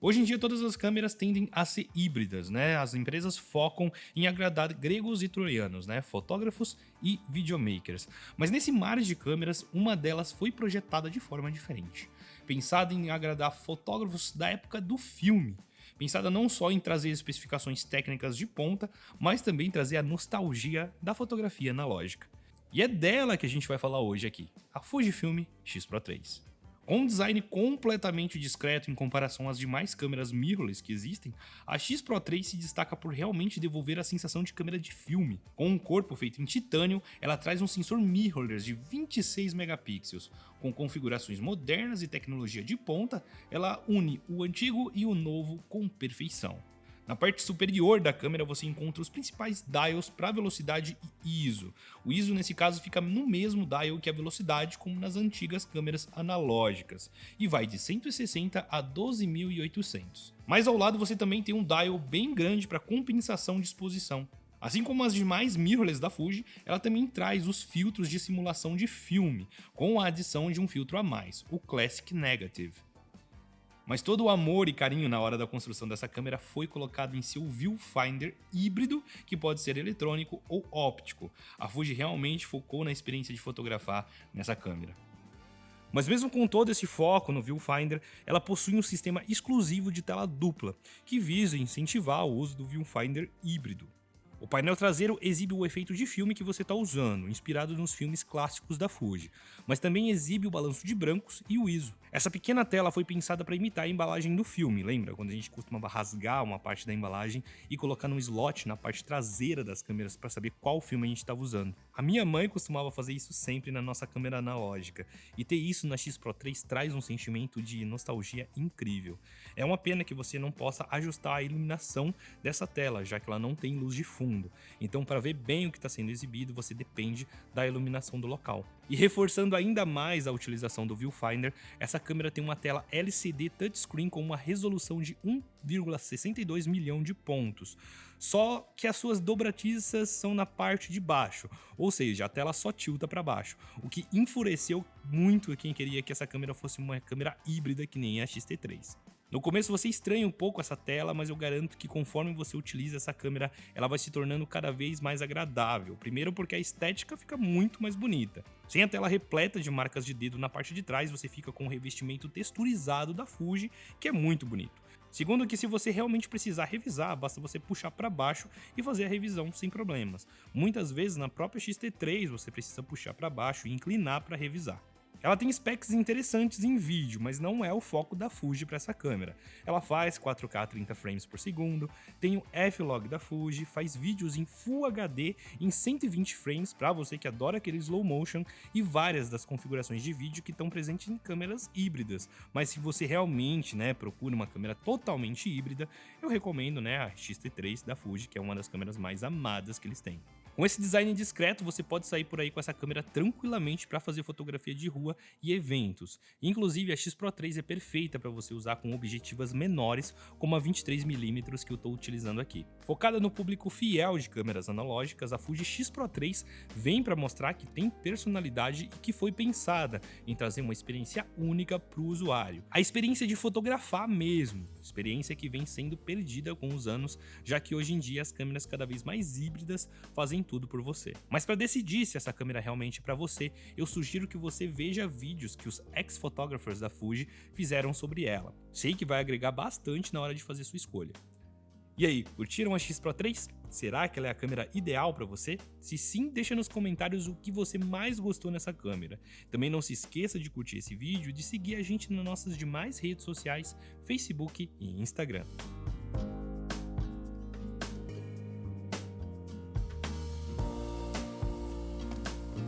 Hoje em dia todas as câmeras tendem a ser híbridas, né? As empresas focam em agradar gregos e troianos, né? Fotógrafos e videomakers. Mas nesse mar de câmeras, uma delas foi projetada de forma diferente. Pensada em agradar fotógrafos da época do filme. Pensada não só em trazer especificações técnicas de ponta, mas também trazer a nostalgia da fotografia analógica. E é dela que a gente vai falar hoje aqui, a Fujifilm X Pro 3. Com um design completamente discreto em comparação às demais câmeras mirrorless que existem, a X Pro 3 se destaca por realmente devolver a sensação de câmera de filme. Com um corpo feito em titânio, ela traz um sensor mirrorless de 26 megapixels. Com configurações modernas e tecnologia de ponta, ela une o antigo e o novo com perfeição. Na parte superior da câmera você encontra os principais dials para velocidade e ISO. O ISO nesse caso fica no mesmo dial que a velocidade como nas antigas câmeras analógicas e vai de 160 a 12.800. Mas ao lado você também tem um dial bem grande para compensação de exposição. Assim como as demais mirrorless da Fuji, ela também traz os filtros de simulação de filme, com a adição de um filtro a mais, o Classic Negative. Mas todo o amor e carinho na hora da construção dessa câmera foi colocado em seu viewfinder híbrido, que pode ser eletrônico ou óptico. A Fuji realmente focou na experiência de fotografar nessa câmera. Mas mesmo com todo esse foco no viewfinder, ela possui um sistema exclusivo de tela dupla, que visa incentivar o uso do viewfinder híbrido. O painel traseiro exibe o efeito de filme que você está usando, inspirado nos filmes clássicos da Fuji, mas também exibe o balanço de brancos e o ISO. Essa pequena tela foi pensada para imitar a embalagem do filme, lembra? Quando a gente costumava rasgar uma parte da embalagem e colocar num slot na parte traseira das câmeras para saber qual filme a gente estava usando. A minha mãe costumava fazer isso sempre na nossa câmera analógica, e ter isso na X Pro 3 traz um sentimento de nostalgia incrível. É uma pena que você não possa ajustar a iluminação dessa tela, já que ela não tem luz de fundo. Então para ver bem o que está sendo exibido, você depende da iluminação do local. E reforçando ainda mais a utilização do viewfinder, essa câmera tem uma tela LCD touchscreen com uma resolução de 1,62 milhão de pontos. Só que as suas dobratiças são na parte de baixo, ou seja, a tela só tilta para baixo, o que enfureceu muito quem queria que essa câmera fosse uma câmera híbrida que nem a XT3. No começo você estranha um pouco essa tela, mas eu garanto que conforme você utiliza essa câmera, ela vai se tornando cada vez mais agradável. Primeiro porque a estética fica muito mais bonita. Sem a tela repleta de marcas de dedo na parte de trás, você fica com o revestimento texturizado da Fuji, que é muito bonito. Segundo que se você realmente precisar revisar, basta você puxar para baixo e fazer a revisão sem problemas. Muitas vezes na própria XT3 você precisa puxar para baixo e inclinar para revisar. Ela tem specs interessantes em vídeo, mas não é o foco da Fuji para essa câmera. Ela faz 4K 30 frames por segundo, tem o F-Log da Fuji, faz vídeos em Full HD em 120 frames para você que adora aquele slow motion e várias das configurações de vídeo que estão presentes em câmeras híbridas. Mas se você realmente né, procura uma câmera totalmente híbrida, eu recomendo né, a X-T3 da Fuji, que é uma das câmeras mais amadas que eles têm. Com esse design discreto, você pode sair por aí com essa câmera tranquilamente para fazer fotografia de rua e eventos. Inclusive, a X Pro 3 é perfeita para você usar com objetivas menores, como a 23mm que eu estou utilizando aqui. Focada no público fiel de câmeras analógicas, a Fuji X Pro 3 vem para mostrar que tem personalidade e que foi pensada em trazer uma experiência única para o usuário. A experiência de fotografar mesmo, experiência que vem sendo perdida com os anos, já que hoje em dia as câmeras cada vez mais híbridas fazem tudo por você. Mas para decidir se essa câmera é realmente para você, eu sugiro que você veja vídeos que os ex-photographers da Fuji fizeram sobre ela. Sei que vai agregar bastante na hora de fazer sua escolha. E aí, curtiram a X Pro 3? Será que ela é a câmera ideal para você? Se sim, deixa nos comentários o que você mais gostou nessa câmera. Também não se esqueça de curtir esse vídeo e de seguir a gente nas nossas demais redes sociais, Facebook e Instagram.